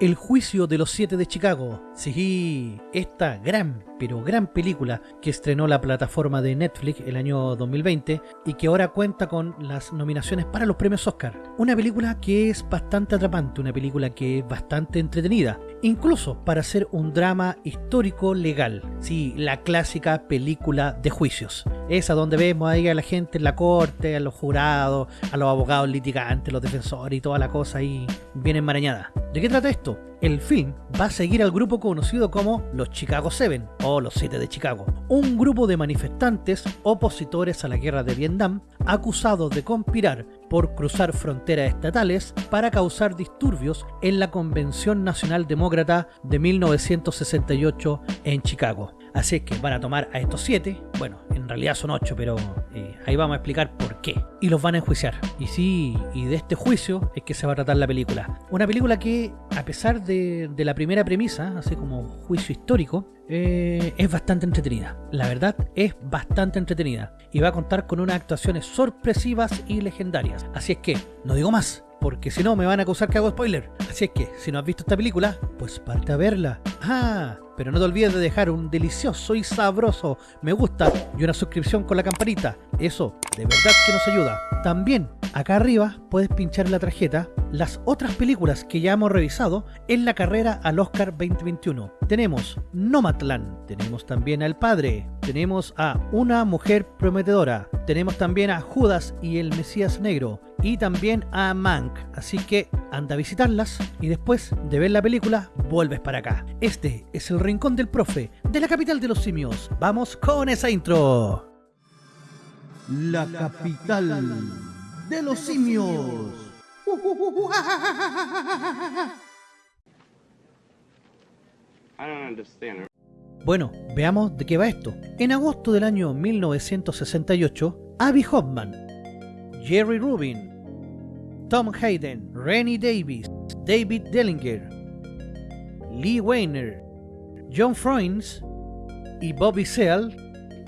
El juicio de los siete de Chicago. Sí, esta gran, pero gran película que estrenó la plataforma de Netflix el año 2020 y que ahora cuenta con las nominaciones para los premios Oscar. Una película que es bastante atrapante, una película que es bastante entretenida, incluso para ser un drama histórico legal. Sí, la clásica película de juicios. Esa donde vemos ahí a la gente en la corte, a los jurados, a los abogados litigantes, los defensores y toda la cosa ahí bien enmarañada. ¿De qué trata esto? El film va a seguir al grupo conocido como los Chicago Seven o los Siete de Chicago, un grupo de manifestantes opositores a la guerra de Vietnam acusados de conspirar por cruzar fronteras estatales para causar disturbios en la Convención Nacional Demócrata de 1968 en Chicago. Así es que van a tomar a estos siete, bueno, en realidad son ocho, pero eh, ahí vamos a explicar por qué. Y los van a enjuiciar. Y sí, y de este juicio es que se va a tratar la película. Una película que, a pesar de, la primera premisa, así como juicio histórico, eh, es bastante entretenida. La verdad, es bastante entretenida. Y va a contar con unas actuaciones sorpresivas y legendarias. Así es que, no digo más, porque si no me van a acusar que hago spoiler. Así es que, si no has visto esta película, pues parte a verla. Ah, pero no te olvides de dejar un delicioso y sabroso me gusta y una suscripción con la campanita. Eso de verdad que nos ayuda. También acá arriba puedes pinchar la tarjeta las otras películas que ya hemos revisado en la carrera al Oscar 2021. Tenemos Nomadland, tenemos también a El Padre, tenemos a Una Mujer Prometedora, tenemos también a Judas y el Mesías Negro, y también a Mank. Así que anda a visitarlas y después de ver la película vuelves para acá. Este es el rincón del profe de la capital de los simios. Vamos con esa intro. La capital de los simios. Bueno, veamos de qué va esto. En agosto del año 1968, Abby Hoffman, Jerry Rubin, Tom Hayden, Rennie Davis, David Dellinger, Lee Weiner, John Froines y Bobby Seale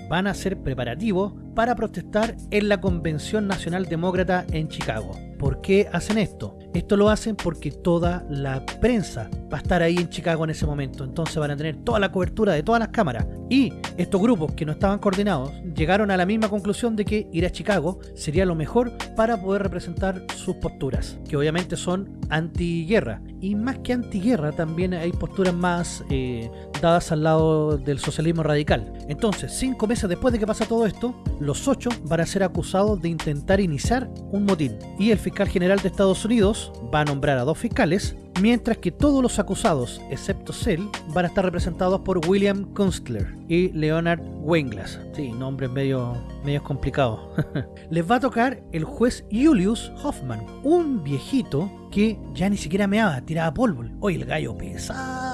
van a hacer preparativos para protestar en la Convención Nacional Demócrata en Chicago. ¿Por qué hacen esto? Esto lo hacen porque toda la prensa va a estar ahí en Chicago en ese momento. Entonces van a tener toda la cobertura de todas las cámaras. Y estos grupos que no estaban coordinados llegaron a la misma conclusión de que ir a Chicago sería lo mejor para poder representar sus posturas, que obviamente son antiguerra. Y más que antiguerra también hay posturas más eh, dadas al lado del socialismo radical. Entonces, cinco meses después de que pasa todo esto, los ocho van a ser acusados de intentar iniciar un motín. Y el fiscal general de Estados Unidos va a nombrar a dos fiscales, mientras que todos los acusados, excepto Cell, van a estar representados por William Kunstler y Leonard Weinglass. Sí, nombres medio, medio complicados. Les va a tocar el juez Julius Hoffman, un viejito que ya ni siquiera meaba, tiraba polvo. Oye, el gallo pesado.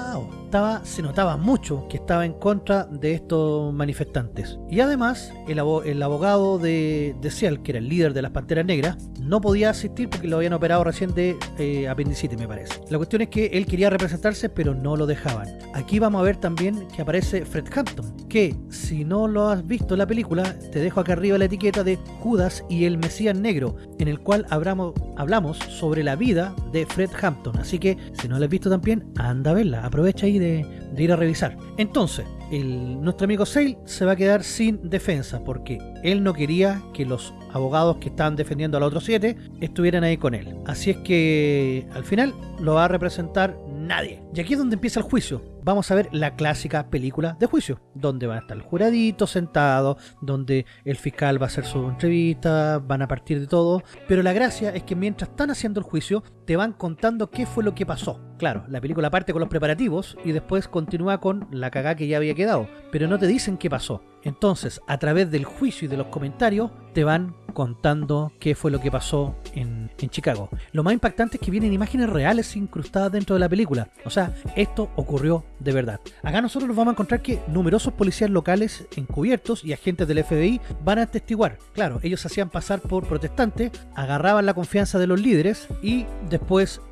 Se notaba mucho que estaba en contra de estos manifestantes. Y además, el, abogado de, Seal, que era el líder de las Panteras Negras, no podía asistir porque lo habían operado recién de eh, apendicitis, me parece. La cuestión es que él quería representarse, pero no lo dejaban. Aquí vamos a ver también que aparece Fred Hampton, que si no lo has visto en la película, te dejo acá arriba la etiqueta de Judas y el Mesías Negro, en el cual hablamos, sobre la vida de Fred Hampton. Así que si no la has visto también, anda a verla. Aprovecha ahí de, ir a revisar. Entonces, nuestro amigo Sale se va a quedar sin defensa porque él no quería que los abogados que estaban defendiendo a los otros siete estuvieran ahí con él. Así es que al final lo va a representar nadie. Y aquí es donde empieza el juicio. Vamos a ver la clásica película de juicio, donde va a estar el juradito sentado, donde el fiscal va a hacer su entrevista, van a partir de todo. Pero la gracia es que mientras están haciendo el juicio, te van contando qué fue lo que pasó. Claro, la película parte con los preparativos y después continúa con la cagada que ya había quedado, pero no te dicen qué pasó. Entonces, a través del juicio y de los comentarios, te van contando qué fue lo que pasó en, Chicago. Lo más impactante es que vienen imágenes reales incrustadas dentro de la película. O sea, esto ocurrió de verdad. Acá nosotros nos vamos a encontrar que numerosos policías locales encubiertos y agentes del FBI van a testiguar. Claro, ellos hacían pasar por protestantes, agarraban la confianza de los líderes y después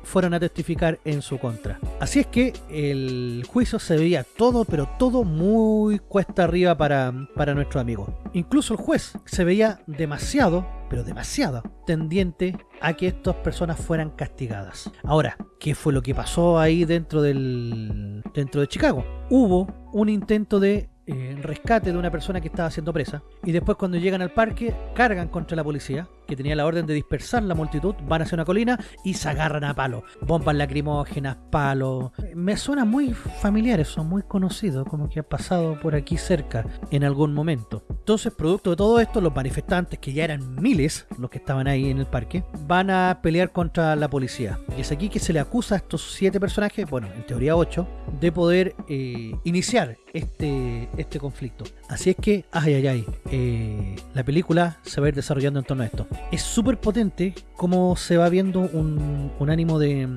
fueron a testificar en su contra. Así es que el juicio se veía todo, pero todo muy cuesta arriba para, para nuestro amigo. Incluso el juez se veía demasiado pero demasiado, tendiente a que estas personas fueran castigadas. Ahora, ¿qué fue lo que pasó ahí dentro del dentro de Chicago? Hubo un intento de eh, rescate de una persona que estaba siendo presa y después cuando llegan al parque cargan contra la policía que tenía la orden de dispersar la multitud, van hacia una colina y se agarran a palo. Bombas lacrimógenas, palos. Me suena muy familiares, son muy conocidos, como que ha pasado por aquí cerca en algún momento. Entonces, producto de todo esto, los manifestantes, que ya eran miles los que estaban ahí en el parque, van a pelear contra la policía. Y es aquí que se le acusa a estos siete personajes, bueno, en teoría ocho, de poder eh, iniciar este, este conflicto. Así es que, ay, ay, ay, eh, la película se va a ir desarrollando en torno a esto es súper potente cómo se va viendo un, ánimo de,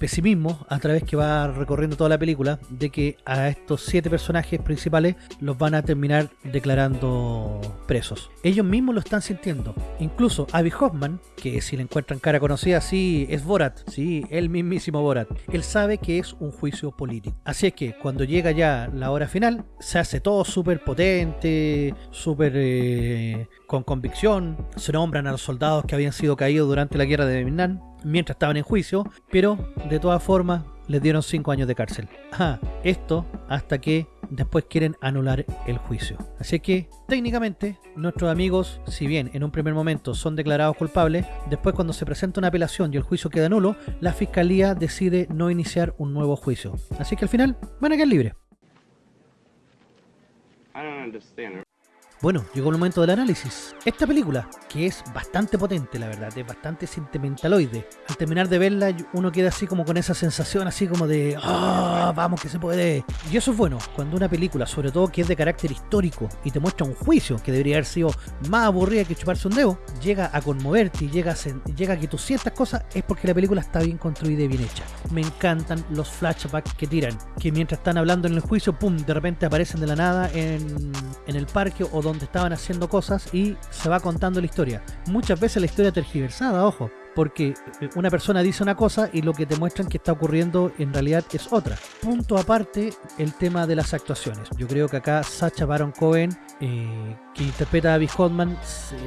pesimismo a través que va recorriendo toda la película de que a estos siete personajes principales los van a terminar declarando presos. Ellos mismos lo están sintiendo. Incluso Abby Hoffman, que si le encuentran cara conocida, sí, es Borat, sí, el mismísimo Borat. Él sabe que es un juicio político. Así es que cuando llega ya la hora final, se hace todo súper potente, súper eh, con convicción. Se nombran a los soldados que habían sido caídos durante la guerra de Vietnam mientras estaban en juicio, pero de todas formas les dieron 5 años de cárcel. Esto hasta que después quieren anular el juicio. Así que técnicamente nuestros amigos, si bien en un primer momento son declarados culpables, después cuando se presenta una apelación y el juicio queda nulo, la fiscalía decide no iniciar un nuevo juicio. Así que al final van a quedar libres. Bueno, llegó el momento del análisis. Esta película, que es bastante potente, la verdad, es bastante sentimentaloide. Al terminar de verla, uno queda así como con esa sensación, así como de, ¡ah, vamos que se puede! Y eso es bueno, cuando una película, sobre todo que es de carácter histórico, y te muestra un juicio que debería haber sido más aburrida que chuparse un dedo, llega a conmoverte y llega a, llega a que tú sientas cosas, es porque la película está bien construida y bien hecha. Me encantan los flashbacks que tiran, que mientras están hablando en el juicio, ¡pum!, de repente aparecen de la nada en, en el parque o donde estaban haciendo cosas y se va contando la historia. Muchas veces la historia tergiversada, ojo, porque una persona dice una cosa y lo que te muestran que está ocurriendo en realidad es otra. Punto aparte, el tema de las actuaciones. Yo creo que acá Sacha Baron Cohen, eh, que interpreta a Abby Hodman,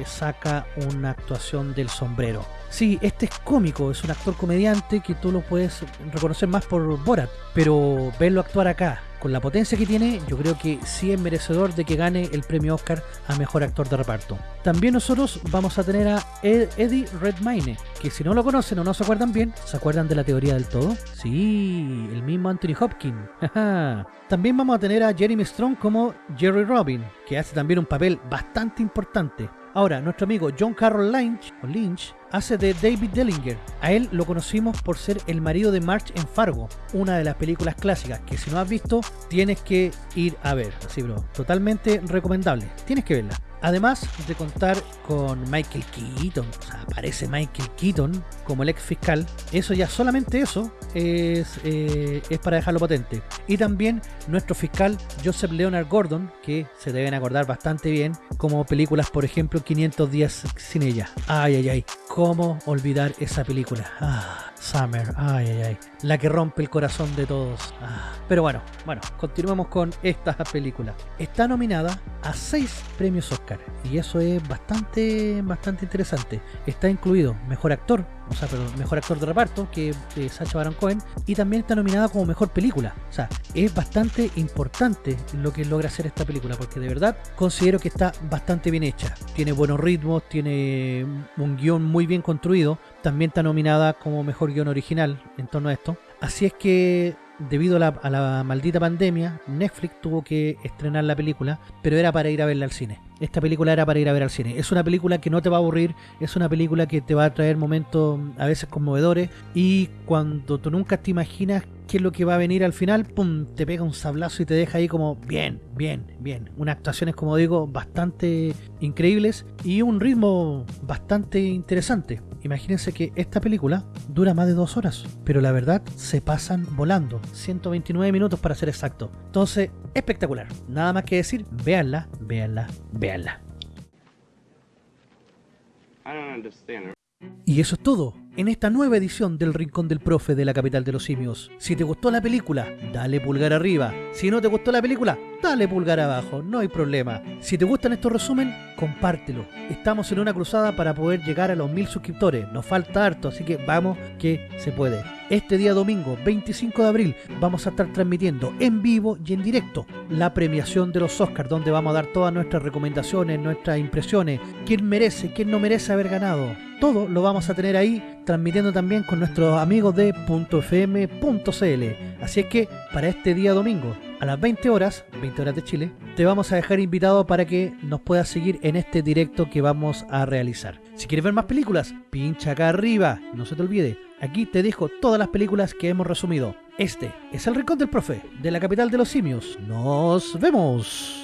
saca una actuación del sombrero. Sí, este es cómico, es un actor comediante que tú lo puedes reconocer más por Borat, pero verlo actuar acá, con la potencia que tiene, yo creo que sí es merecedor de que gane el premio Oscar a Mejor Actor de Reparto. También nosotros vamos a tener a Eddie Redmayne, que si no lo conocen o no se acuerdan bien, ¿se acuerdan de la teoría del todo? Sí, el mismo Anthony Hopkins. también vamos a tener a Jeremy Strong como Jerry Robin, que hace también un papel bastante importante. Ahora, nuestro amigo John Carroll Lynch, hace de David Dellinger. A él lo conocimos por ser el marido de March en Fargo, una de las películas clásicas que si no has visto tienes que ir a ver. Así, bro, totalmente recomendable. Tienes que verla. Además de contar con Michael Keaton, o sea, aparece Michael Keaton como el ex fiscal, eso ya solamente eso es, eh, es para dejarlo potente. Y también nuestro fiscal Joseph Leonard Gordon, que se deben acordar bastante bien, como películas, por ejemplo, 500 días sin ella. Ay, ay, ay, ¿cómo olvidar esa película? Ah. Summer, ay, ay, ay. La que rompe el corazón de todos. Ah. Pero bueno, bueno, continuemos con esta película. Está nominada a seis premios Oscar y eso es bastante, bastante interesante. Está incluido Mejor Actor, o sea, pero mejor actor de reparto, que es Sacha Baron Cohen, y también está nominada como mejor película. O sea, es bastante importante lo que logra hacer esta película, porque de verdad considero que está bastante bien hecha. Tiene buenos ritmos, tiene un guion muy bien construido. También está nominada como mejor guion original en torno a esto. Así es que debido a la, maldita pandemia, Netflix tuvo que estrenar la película, pero era para ir a verla al cine. Esta película era para ir a ver al cine. Es una película que no te va a aburrir, es una película que te va a traer momentos a veces conmovedores y cuando tú nunca te imaginas qué es lo que va a venir al final, pum, te pega un sablazo y te deja ahí como bien, bien, bien. Unas actuaciones, como digo, bastante increíbles y un ritmo bastante interesante. Imagínense que esta película dura más de dos horas, pero la verdad se pasan volando. 129 minutos para ser exacto. Entonces, espectacular. Nada más que decir, véanla, véanla, véanla. Y eso es todo en esta nueva edición del Rincón del Profe de la capital de los simios. Si te gustó la película, dale pulgar arriba. Si no te gustó la película, dale pulgar abajo, no hay problema. Si te gustan estos resumen, compártelo. Estamos en una cruzada para poder llegar a los mil suscriptores. Nos falta harto, así que vamos que se puede. Este día domingo, 25 de abril, vamos a estar transmitiendo en vivo y en directo la premiación de los Oscars, donde vamos a dar todas nuestras recomendaciones, nuestras impresiones, quién merece, quién no merece haber ganado. Todo lo vamos a tener ahí, transmitiendo también con nuestros amigos de .fm.cl. Así es que para este día domingo, a las 20 horas, 20 horas de Chile, te vamos a dejar invitado para que nos puedas seguir en este directo que vamos a realizar. Si quieres ver más películas, pincha acá arriba, no se te olvide. Aquí te dejo todas las películas que hemos resumido. Este es el Rincón del Profe, de la capital de los simios. ¡Nos vemos!